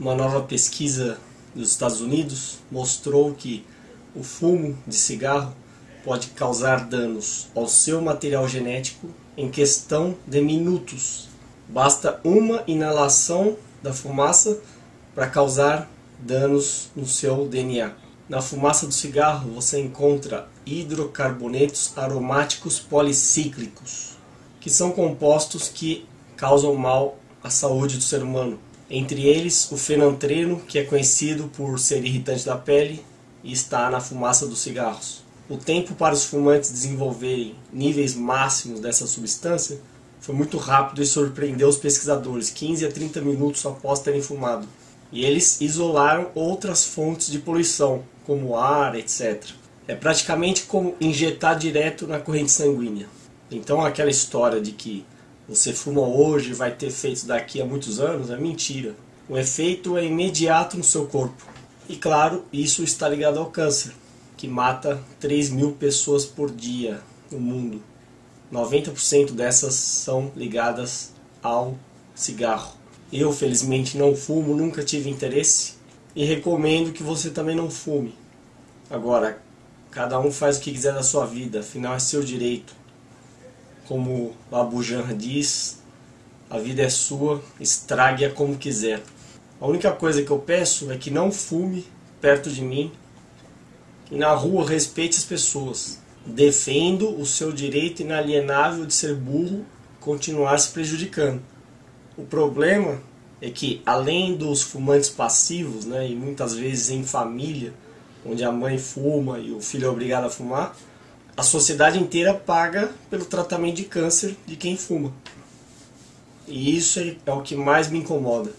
Uma nova pesquisa dos Estados Unidos mostrou que o fumo de cigarro pode causar danos ao seu material genético em questão de minutos. Basta uma inalação da fumaça para causar danos no seu DNA. Na fumaça do cigarro você encontra hidrocarbonetos aromáticos policíclicos, que são compostos que causam mal à saúde do ser humano. Entre eles, o fenantreno, que é conhecido por ser irritante da pele e está na fumaça dos cigarros. O tempo para os fumantes desenvolverem níveis máximos dessa substância foi muito rápido e surpreendeu os pesquisadores, 15 a 30 minutos após terem fumado. E eles isolaram outras fontes de poluição, como ar, etc. É praticamente como injetar direto na corrente sanguínea. Então aquela história de que você fuma hoje vai ter efeitos daqui a muitos anos é mentira. O efeito é imediato no seu corpo. E claro, isso está ligado ao câncer, que mata 3 mil pessoas por dia no mundo. 90% dessas são ligadas ao cigarro. Eu, felizmente, não fumo, nunca tive interesse e recomendo que você também não fume. Agora, cada um faz o que quiser da sua vida, afinal é seu direito. Como Abu Janra diz, a vida é sua, estrague-a como quiser. A única coisa que eu peço é que não fume perto de mim e na rua respeite as pessoas. Defendo o seu direito inalienável de ser burro e continuar se prejudicando. O problema é que, além dos fumantes passivos, né, e muitas vezes em família, onde a mãe fuma e o filho é obrigado a fumar, a sociedade inteira paga pelo tratamento de câncer de quem fuma. E isso é, o que mais me incomoda.